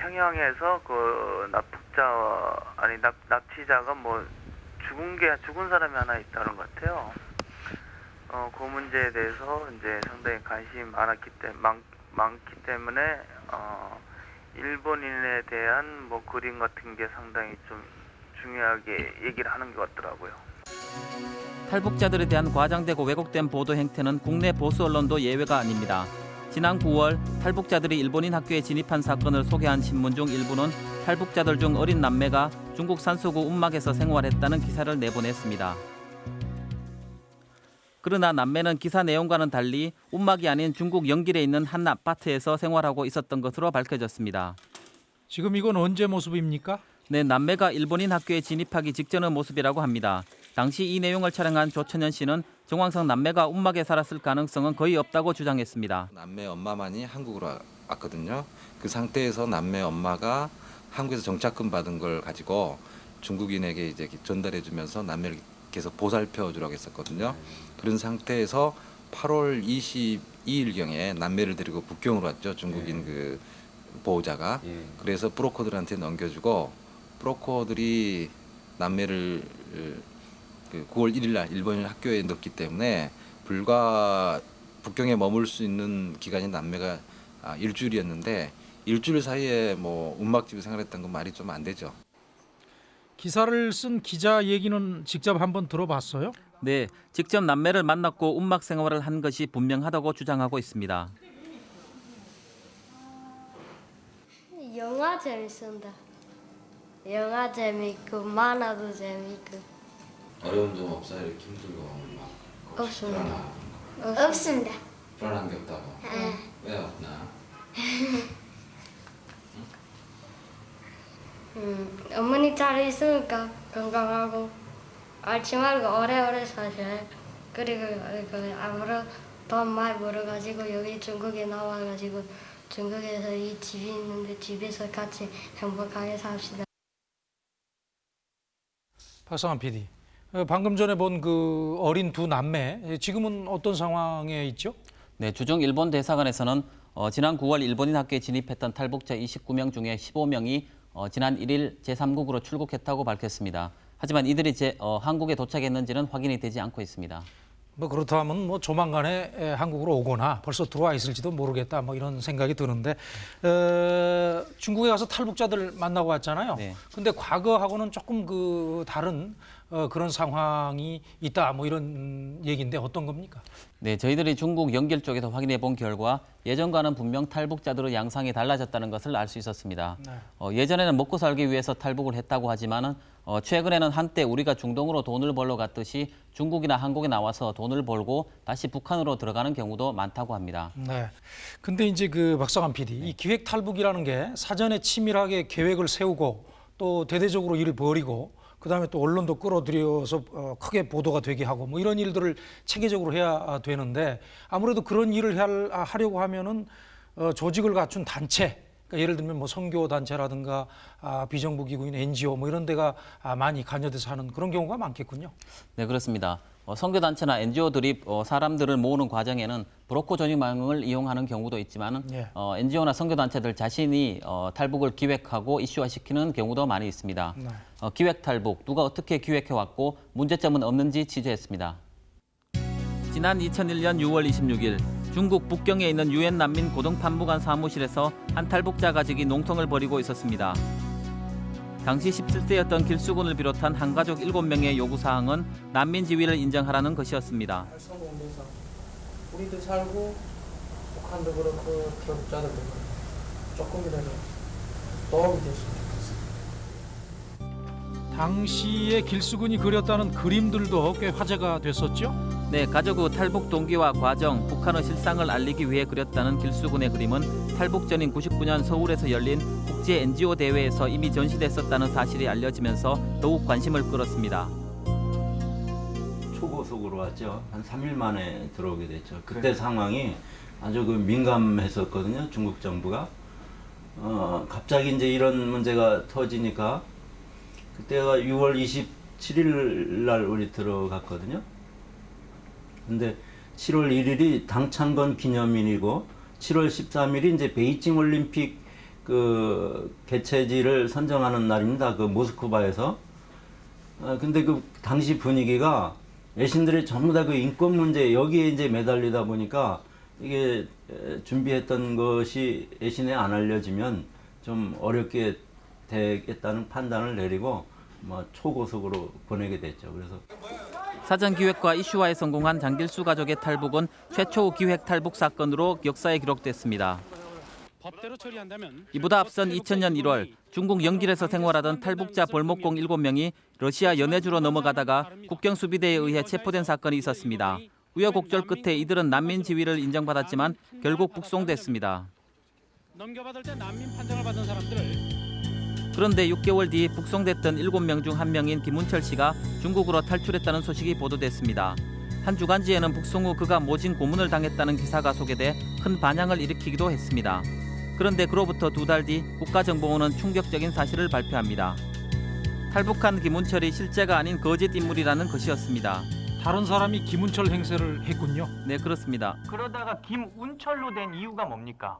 평양에서 그 납북자 아니 납, 납치자가 뭐 죽은 게 죽은 사람이 하나 있다는 것 같아요. 어, 그 문제에 대해서 이제 상당히 관심이 많았기 때문에 많, 많기 때문에 어, 일본인에 대한 뭐 그림 같은 게 상당히 좀 중요하게 얘기를 하는 것 같더라고요. 탈북자들에 대한 과장되고 왜곡된 보도 행태는 국내 보수 언론도 예외가 아닙니다. 지난 9월 탈북자들이 일본인 학교에 진입한 사건을 소개한 신문 중 일부는 탈북자들 중 어린 남매가 중국 산소구 움막에서 생활했다는 기사를 내보냈습니다. 그러나 남매는 기사 내용과는 달리 움막이 아닌 중국 영길에 있는 한 아파트에서 생활하고 있었던 것으로 밝혀졌습니다. 지금 이건 언제 모습입니까? 네, 남매가 일본인 학교에 진입하기 직전의 모습이라고 합니다. 당시 이 내용을 촬영한 조천현 씨는 정황상 남매가 움막에 살았을 가능성은 거의 없다고 주장했습니다. 남매 엄마만이 한국으로 와- 왔거든요. 그 상태에서 남매 엄마가 한국에서 정착금 받은 걸 가지고 중국인에게 이제 전달해 주면서 남매를 계속 보살펴 주라고 했었거든요. 그런 상태에서 8월 22일경에 남매를 데리고 북경으로 왔죠. 중국인 그 보호자가. 그래서 브로커들한테 넘겨주고 브로커들이 남매를 그 9월 1일 날 일본 학교에 넣기 때문에 불과 북경에 머물 수 있는 기간이 남매가 아, 일주일이었는데 일주일 사이에 뭐 움막집에 생활했던 건 말이 좀 안 되죠. 기사를 쓴 기자 얘기는 직접 한번 들어봤어요? 네, 직접 남매를 만났고 움막 생활을 한 것이 분명하다고 주장하고 있습니다. 영화 잘 쓴다. 영화 재밌고 만화도 재밌고 어려운 점 없어요? 이렇게 힘들고 막 없습니다. 불안한, 없습니다. 불안한 게 없다고? 네. 왜 없나? 음, 어머니 잘 있으니까 건강하고 앓지 말고 오래오래 사셔요. 그리고 그 앞으로 돈 많이 벌어가지고 여기 중국에 나와가지고 중국에서 이 집이 있는데 집에서 같이 행복하게 삽시다. 박상환 PD. 어, 방금 전에 본 그 어린 두 남매 예, 지금은 어떤 상황에 있죠? 네, 주중 일본 대사관에서는 어, 지난 9월 일본인 학교에 진입했던 탈북자 29명 중에 15명이 어, 지난 1일 제3국으로 출국했다고 밝혔습니다. 하지만 이들이 제, 어, 한국에 도착했는지는 확인이 되지 않고 있습니다. 뭐 그렇다면 뭐 조만간에 에, 한국으로 오거나 벌써 들어와 있을지도 모르겠다 뭐 이런 생각이 드는데 어, 중국에 가서 탈북자들 만나고 왔잖아요. 네. 근데 과거하고는 조금 그 다른 어, 그런 상황이 있다 뭐 이런 얘기인데 어떤 겁니까? 네, 저희들이 중국 연결 쪽에서 확인해 본 결과 예전과는 분명 탈북자들의 양상이 달라졌다는 것을 알 수 있었습니다. 네. 어, 예전에는 먹고 살기 위해서 탈북을 했다고 하지만은 어, 최근에는 한때 우리가 중동으로 돈을 벌러 갔듯이 중국이나 한국에 나와서 돈을 벌고 다시 북한으로 들어가는 경우도 많다고 합니다. 네. 근데 이제 그 박상환 PD, 이 기획 탈북이라는 게 사전에 치밀하게 계획을 세우고 또 대대적으로 일을 벌이고 그다음에 또 언론도 끌어들여서 어, 크게 보도가 되게 하고 뭐 이런 일들을 체계적으로 해야 되는데 아무래도 그런 일을 할- 아, 하려고 하면은 어, 조직을 갖춘 단체 그러니까 예를 들면 뭐 선교 단체라든가 아, 비정부 기구인 NGO 뭐 이런 데가 아, 많이 관여돼서 하는 그런 경우가 많겠군요. 네, 그렇습니다. 어, 선교 단체나 NGO들이 어, 사람들을 모으는 과정에는 브로커 전임망을 이용하는 경우도 있지만 예. 어, NGO나 선교 단체들 자신이 어, 탈북을 기획하고 이슈화시키는 경우도 많이 있습니다. 네. 어, 기획 탈북, 누가 어떻게 기획해 왔고 문제점은 없는지 취재했습니다. 지난 2001년 6월 26일 중국 북경에 있는 유엔 난민 고등판무관 사무실에서 한 탈북자 가족이 농성을 벌이고 있었습니다. 당시 17세였던 길수군을 비롯한 한 가족 7명의 요구사항은 난민 지위를 인정하라는 것이었습니다. 우리도 살고 북한도 그렇고 기업자들도 그렇고 조금이라도 도움이 됐으면 좋겠어요. 당시에 길수군이 그렸다는 그림들도 꽤 화제가 됐었죠. 네, 가족의 탈북 동기와 과정, 북한의 실상을 알리기 위해 그렸다는 길수군의 그림은 탈북 전인 99년 서울에서 열린 국제 NGO 대회에서 이미 전시됐었다는 사실이 알려지면서 더욱 관심을 끌었습니다. 초고속으로 왔죠. 한 3일 만에 들어오게 됐죠. 그때 상황이 아주 그 민감했었거든요. 중국 정부가. 어, 갑자기 이제 이런 문제가 터지니까 그때가 6월 27일 날 우리 들어갔거든요. 근데 7월 1일이 당창건 기념일이고 7월 13일이 이제 베이징 올림픽 그 개최지를 선정하는 날입니다. 그 모스크바에서. 어, 근데 그 당시 분위기가 외신들이 전부 다 그 인권 문제 여기에 이제 매달리다 보니까 이게 에, 준비했던 것이 외신에 안 알려지면 좀 어렵게 되겠다는 판단을 내리고 뭐 초고속으로 보내게 됐죠. 그래서 사전 기획과 이슈화에 성공한 장길수 가족의 탈북은 최초 기획 탈북 사건으로 역사에 기록됐습니다. 이보다 앞선 2000년 1월 중국 영길에서 생활하던 탈북자 벌목공 7명이 러시아 연해주로 넘어가다가 국경 수비대에 의해 체포된 사건이 있었습니다. 우여곡절 끝에 이들은 난민 지위를 인정받았지만 결국 북송됐습니다. 넘겨받을 때 난민 판정을 받은 사람들을 그런데 6개월 뒤 북송됐던 7명 중한 명인 김운철 씨가 중국으로 탈출했다는 소식이 보도됐습니다. 한 주간지에는 북송 후 그가 모진 고문을 당했다는 기사가 소개돼 큰 반향을 일으키기도 했습니다. 그런데 그로부터 두 달 뒤 국가정보원은 충격적인 사실을 발표합니다. 탈북한 김운철이 실제가 아닌 거짓 인물이라는 것이었습니다. 다른 사람이 김운철 행세를 했군요. 네, 그렇습니다. 그러다가 김운철로 된 이유가 뭡니까?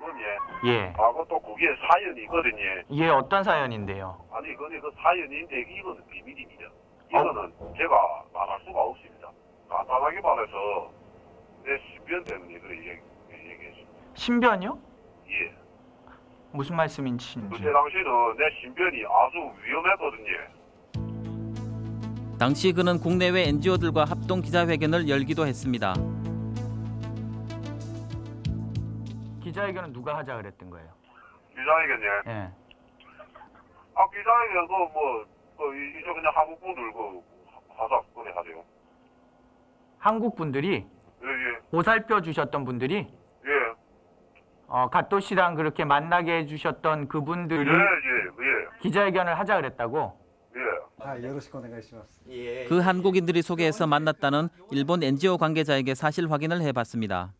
그건 예. 예. 하고 또 그게 사연이 있거든요. 예, 어떤 사연인데요? 아니 근데 그 사연인데 이거는 비밀입니다. 이거는 제가 말할 수가 없습니다. 간단하게 말해서 내 신변 때문에 그래 얘기, 얘기했습니다. 신변이요? 예. 무슨 말씀인지. 그때 당시는 내 신변이 아주 위험했거든요. 당시 그는 국내외 NGO들과 합동 기자회견을 열기도 했습니다. 기자회견은 누가 하자 그랬던 거예요? 기자회견이요? 예. 아, 기자회견도 뭐, 그 이제 그냥 한국분들 그 가서 그래 하세요. 한국분들이? 예, 예. 보살펴 주셨던 분들이? 예. 어, 갓도 씨랑 그렇게 만나게 해주셨던 그분들이 예, 예, 예. 기자회견을 하자 그랬다고? 예. 그 한국인들이 소개해서 만났다는 일본 NGO 관계자에게 사실 확인을 해봤습니다.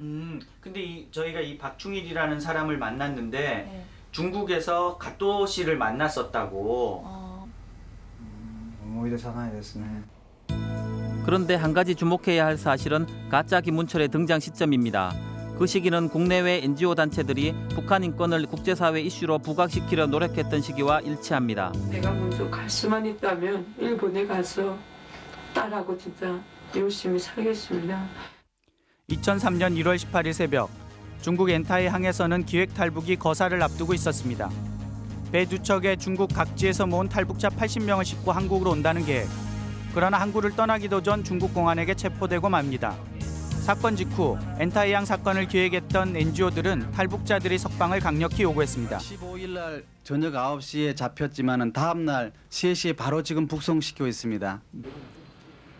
음, 근데 이, 저희가 이 박충일이라는 사람을 만났는데 네. 중국에서 가또 씨를 만났었다고. 思い出さないですね。 그런데 한 가지 주목해야 할 사실은 가짜 김문철의 등장 시점입니다. 그 시기는 국내외 NGO 단체들이 북한 인권을 국제사회 이슈로 부각시키려 노력했던 시기와 일치합니다. 내가 먼저 갈 수만 있다면 일본에 가서 딸하고 진짜 열심히 살겠습니다. 2003년 1월 18일 새벽 중국 엔타이 항에서는 기획 탈북이 거사를 앞두고 있었습니다. 배 두 척에 중국 각지에서 모은 탈북자 80명을 싣고 한국으로 온다는 계획. 그러나 항구를 떠나기도 전 중국 공안에게 체포되고 맙니다. 사건 직후 엔타이항 사건을 기획했던 NGO들은 탈북자들의 석방을 강력히 요구했습니다. 15일 날 저녁 9시에 잡혔지만은 다음 날 3시에 바로 지금 북송시키고 있습니다.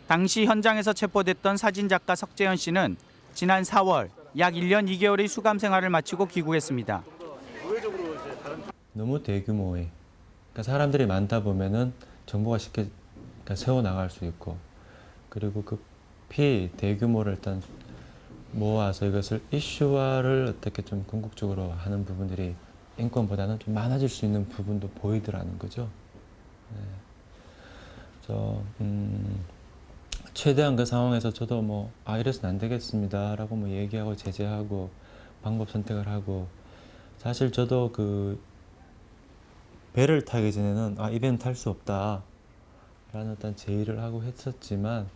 당시 현장에서 체포됐던 사진 작가 석재현 씨는 지난 4월 약 1년 2개월의 수감 생활을 마치고 귀국했습니다. 너무 대규모의 그러니까 사람들이 많다 보면은 정보가 쉽게 그러니까 세워 나갈 수 있고 그리고 그 피 대규모를 일단 모아서 이것을 이슈화를 어떻게 좀 궁극적으로 하는 부분들이 인권보다는 좀 많아질 수 있는 부분도 보이더라는 거죠. 네. 저 음, 최대한 그 상황에서 저도 뭐 아 이래서는 안 되겠습니다 라고 뭐 얘기하고 제재하고 방법 선택을 하고 사실 저도 그 배를 타기 전에는 아, 이 배는 탈 수 없다. 라는 어떤 제의를 하고 했었지만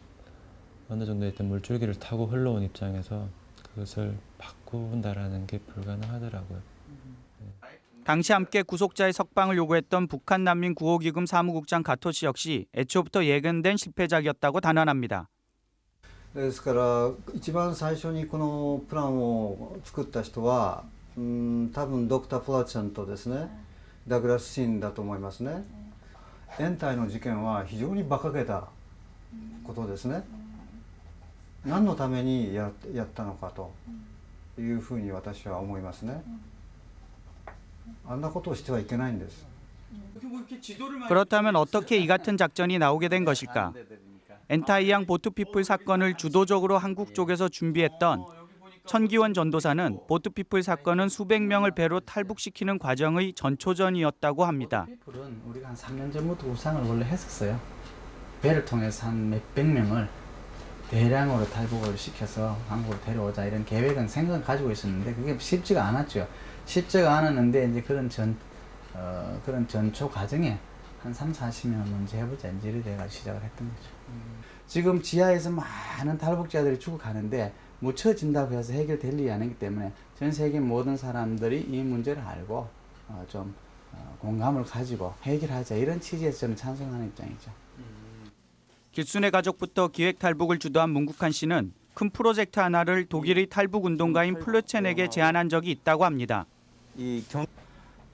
어느 정도의 어떤 물줄기를 타고 흘러온 입장에서 그것을 바꾼다라는 게 불가능하더라고요. 당시 함께 구속자의 석방을 요구했던 북한 난민 구호기금 사무국장 가토 씨 역시 애초부터 예견된 실패작이었다고 단언합니다. ですから一番最初にこのプランを作った人はうん多分ドクター・プラちゃんとですねダグラス・シンだと思いますね延滞の事件は非常に馬鹿げたことですね何のためにややったのかというふうに私は思いますね あんなことをしてはいけないんです 그렇다면 어떻게 이 같은 작전이 나오게 된 것일까? 엔타이양 보트피플 사건을 주도적으로 한국 쪽에서 준비했던 천기원 전도사는 보트피플 사건은 수백 명을 배로 탈북시키는 과정의 전초전이었다고 합니다. 피플은 우리가 한 3년 전부터 구상을 원래 했었어요. 배를 통해서 한 몇백 명을 대량으로 탈북을 시켜서 한국으로 데려오자 이런 계획은 생각을 가지고 있었는데 그게 쉽지가 않았죠. 쉽지가 않았는데 이제 그런 전 어, 그런 전초 과정에 한 3, 40명 먼저 해보자 이제 이래 돼가 시작을 했던 거죠. 지금 지하에서 많은 탈북자들이 죽어가는데 묻혀진다고 해서 해결될 일이 아니기 때문에 전 세계 모든 사람들이 이 문제를 알고 어, 좀 어, 공감을 가지고 해결하자 이런 취지에서 저는 찬성하는 입장이죠. 길순의 가족부터 기획 탈북을 주도한 문국한 씨는 큰 프로젝트 하나를 독일의 탈북 운동가인 플루첸에게 제안한 적이 있다고 합니다. 이 경...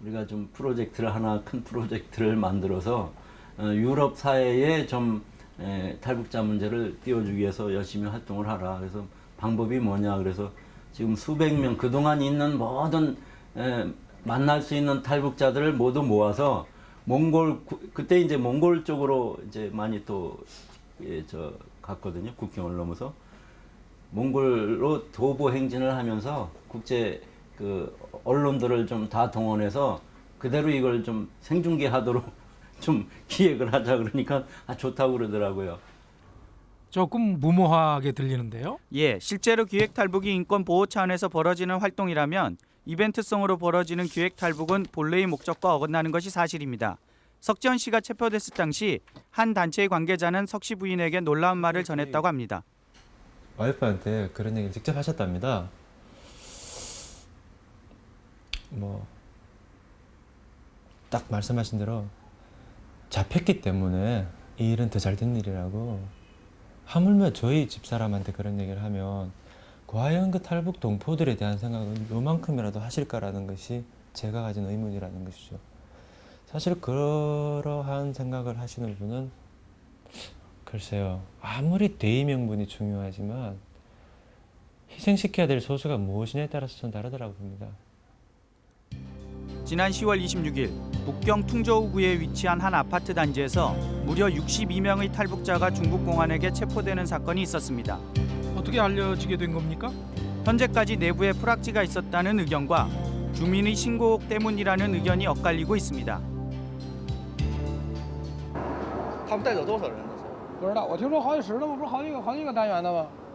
우리가 좀 프로젝트를 하나 큰 프로젝트를 만들어서 어, 유럽 사회에 좀 에, 탈북자 문제를 띄워주기 위해서 열심히 활동을 하라. 그래서 방법이 뭐냐. 그래서 지금 수백 명 그동안 있는 모든 에, 만날 수 있는 탈북자들을 모두 모아서 몽골 구, 그때 이제 몽골 쪽으로 이제 많이 또 예, 저 갔거든요. 국경을 넘어서 몽골로 도보 행진을 하면서 국제 그 언론들을 좀 다 동원해서 그대로 이걸 좀 생중계하도록 좀 기획을 하자 그러니까 아 좋다고 그러더라고요. 조금 무모하게 들리는데요. 예, 실제로 기획 탈북이 인권 보호 차원에서 벌어지는 활동이라면 이벤트성으로 벌어지는 기획 탈북은 본래의 목적과 어긋나는 것이 사실입니다. 석지현 씨가 체포됐을 당시 한 단체의 관계자는 석 씨 부인에게 놀라운 말을 전했다고 합니다. 와이프한테 그런 얘기를 직접 하셨답니다. 뭐 딱 말씀하신 대로 잡혔기 때문에 이 일은 더 잘 된 일이라고 하물며 저희 집사람한테 그런 얘기를 하면 과연 그 탈북 동포들에 대한 생각은 요만큼이라도 하실까라는 것이 제가 가진 의문이라는 것이죠. 사실 그러한 생각을 하시는 분은 글쎄요 아무리 대의 명분이 중요하지만 희생시켜야 될 소수가 무엇이냐에 따라서 전 다르다고 봅니다. 지난 10월 26일 북경 퉁저우구에 위치한 한 아파트 단지에서 무려 62명의 탈북자가 중국 공안에게 체포되는 사건이 있었습니다. 어떻게 알려지게 된 겁니까? 현재까지 내부에 프락지가 있었다는 의견과 주민의 신고옥 때문이라는 의견이 엇갈리고 있습니다. 他们带走多少人呢？不知道，我听说好几十了吗？不是好几个好几个单元的吗？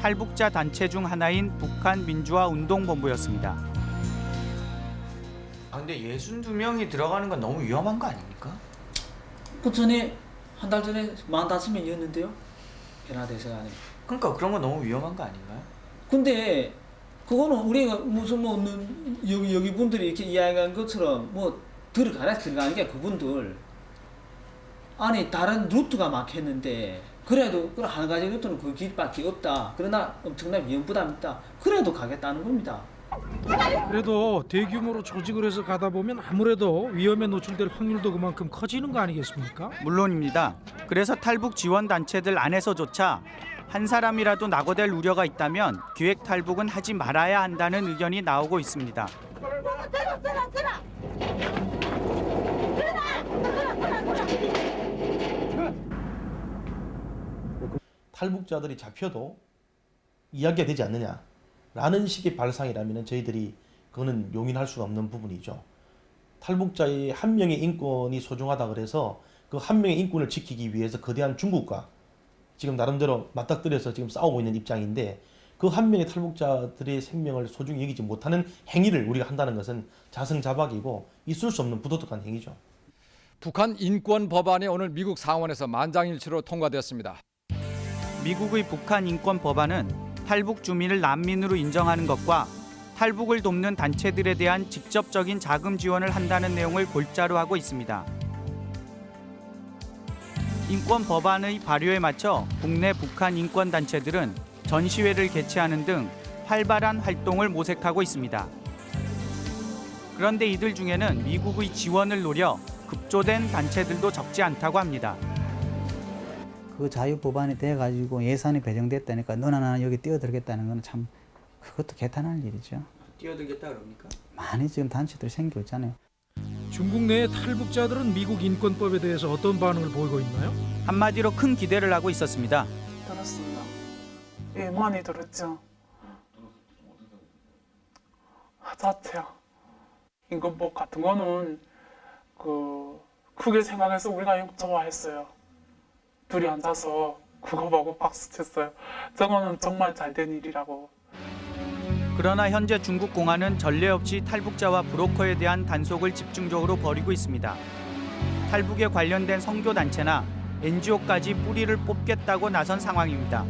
탈북자 단체 중 하나인 북한 민주화 운동본부였습니다. 아 근데 62명이 들어가는 건 너무 위험한 거 아닙니까? 그 전에 한 달 전에 45명이었는데요. 변화대사관에. 그러니까 그런 건 너무 위험한 거 아닌가요? 근데 그거는 우리가 무슨 뭐 는- 여기 여기 분들이 이렇게 이야기한 것처럼 뭐 들어가라 들어가는 게 그분들 아니 다른 루트가 막혔는데 그래도 그한 가지 루트는 그 길밖에 없다. 그러나 엄청난 위험 부담이 있다. 그래도 가겠다는 겁니다. 그래도 대규모로 조직을 해서 가다 보면 아무래도 위험에 노출될 확률도 그만큼 커지는 거 아니겠습니까? 물론입니다. 그래서 탈북 지원 단체들 안에서조차 한 사람이라도 낙오될 우려가 있다면 기획 탈북은 하지 말아야 한다는 의견이 나오고 있습니다. 탈북자들이 잡혀도 이야기가 되지 않느냐라는 식의 발상이라면 저희들이 그거는 용인할 수가 없는 부분이죠. 탈북자의 한 명의 인권이 소중하다 그래서 그 한 명의 인권을 지키기 위해서 거대한 중국과 지금 나름대로 맞닥뜨려서 지금 싸우고 있는 입장인데 그 한 명의 탈북자들의 생명을 소중히 여기지 못하는 행위를 우리가 한다는 것은 자승자박이고 있을 수 없는 부도덕한 행위죠. 북한 인권 법안이 오늘 미국 상원에서 만장일치로 통과되었습니다. 미국의 북한 인권 법안은 탈북 주민을 난민으로 인정하는 것과 탈북을 돕는 단체들에 대한 직접적인 자금 지원을 한다는 내용을 골자로 하고 있습니다. 인권 법안의 발효에 맞춰 국내 북한 인권 단체들은 전시회를 개최하는 등 활발한 활동을 모색하고 있습니다. 그런데 이들 중에는 미국의 지원을 노려 급조된 단체들도 적지 않다고 합니다. 그 자유 법안이 돼가지고 예산이 배정됐다니까 너나 나나 여기 뛰어들겠다는 거는 참 그것도 개탄할 일이죠. 뛰어들겠다 그럽니까? 많이 지금 단체들 생겨 있잖아요. 중국 내의 탈북자들은 미국 인권법에 대해서 어떤 반응을 보이고 있나요? 한마디로 큰 기대를 하고 있었습니다. 들었습니다. 예, 많이 들었죠. 자체요. 인권법 같은 거는 그 크게 생각해서 우리가 좋아했어요. 둘이 앉아서 그거 보고 박수 쳤어요. 저거는 정말 잘 된 일이라고. 그러나 현재 중국 공안은 전례 없이 탈북자와 브로커에 대한 단속을 집중적으로 벌이고 있습니다. 탈북에 관련된 선교 단체나 NGO까지 뿌리를 뽑겠다고 나선 상황입니다.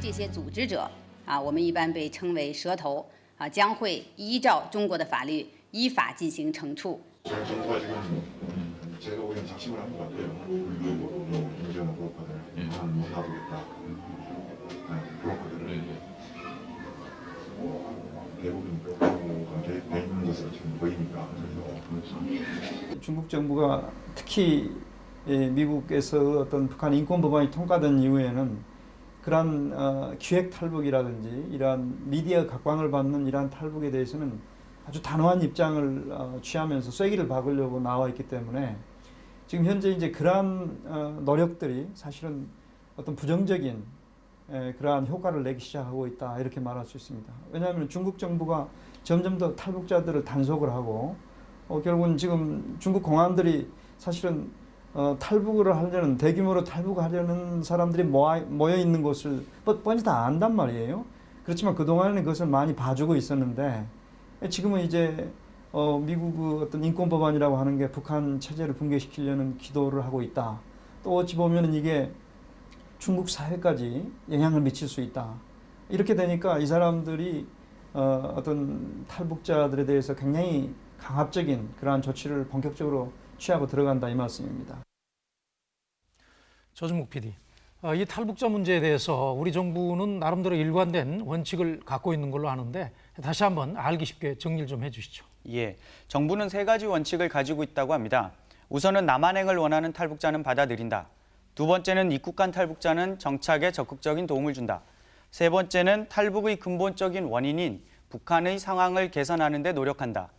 这些组织者啊，我们一般被称为蛇头啊，将会依照中国的法律依法进行惩处。 저희 정부가 지금 음, 제가 보기엔 작심을 한 것 같아요. 문제는 브로커들 한못 놔두겠다. 네, 브로커들을 대부분 브로커가 돼 있는 것으로 지금 보이니까. 그래서 중국 정부가 특히 예, 미국에서 어떤 북한 인권 법안이 통과된 이후에는 그러한 어, 기획 탈북이라든지 이러한 미디어 각광을 받는 이러한 탈북에 대해서는 아주 단호한 입장을 어, 취하면서 쐐기를 박으려고 나와 있기 때문에 지금 현재 이제 그러한 어, 노력들이 사실은 어떤 부정적인 에, 그러한 효과를 내기 시작하고 있다 이렇게 말할 수 있습니다. 왜냐하면 중국 정부가 점점 더 탈북자들을 단속을 하고 어, 결국은 지금 중국 공안들이 사실은 어, 탈북을 하려는 대규모로 탈북하려는 사람들이 모아, 모여 있는 곳을 뻔- 뻔히 다 안단 말이에요. 그렇지만 그동안에는 그것을 많이 봐주고 있었는데 지금은 이제 어, 미국 그 어떤 인권 법안이라고 하는 게 북한 체제를 붕괴시키려는 기도를 하고 있다. 또 어찌 보면은 이게 중국 사회까지 영향을 미칠 수 있다. 이렇게 되니까 이 사람들이 어, 어떤 탈북자들에 대해서 굉장히 강압적인 그러한 조치를 본격적으로 취하고 들어간다 이 말씀입니다. 조준묵 PD, 어, 이 탈북자 문제에 대해서 우리 정부는 나름대로 일관된 원칙을 갖고 있는 걸로 아는데 다시 한번 알기 쉽게 정리를 좀 해주시죠. 예, 정부는 세 가지 원칙을 가지고 있다고 합니다. 우선은 남한행을 원하는 탈북자는 받아들인다. 두 번째는 입국 간 탈북자는 정착에 적극적인 도움을 준다. 세 번째는 탈북의 근본적인 원인인 북한의 상황을 개선하는 데 노력한다.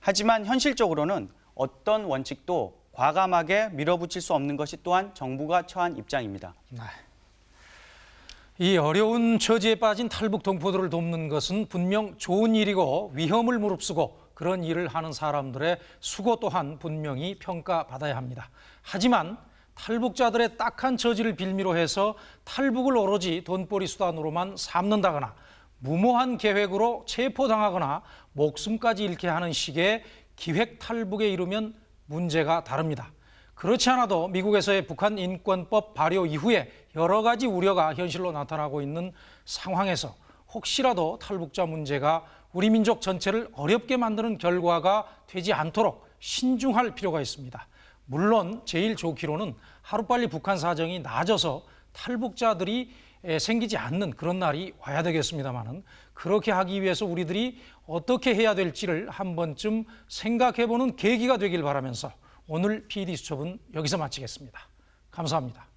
하지만 현실적으로는 어떤 원칙도 과감하게 밀어붙일 수 없는 것이 또한 정부가 처한 입장입니다. 네. 이 어려운 처지에 빠진 탈북 동포들을 돕는 것은 분명 좋은 일이고 위험을 무릅쓰고 그런 일을 하는 사람들의 수고 또한 분명히 평가받아야 합니다. 하지만 탈북자들의 딱한 처지를 빌미로 해서 탈북을 오로지 돈벌이 수단으로만 삼는다거나 무모한 계획으로 체포당하거나 목숨까지 잃게 하는 식의 기획 탈북에 이르면 문제가 다릅니다. 그렇지 않아도 미국에서의 북한 인권법 발효 이후에 여러 가지 우려가 현실로 나타나고 있는 상황에서 혹시라도 탈북자 문제가 우리 민족 전체를 어렵게 만드는 결과가 되지 않도록 신중할 필요가 있습니다. 물론 제일 좋기로는 하루빨리 북한 사정이 나아져서 탈북자들이 생기지 않는 그런 날이 와야 되겠습니다만은 그렇게 하기 위해서 우리들이 어떻게 해야 될지를 한 번쯤 생각해 보는 계기가 되길 바라면서 오늘 PD 수첩은 여기서 마치겠습니다. 감사합니다.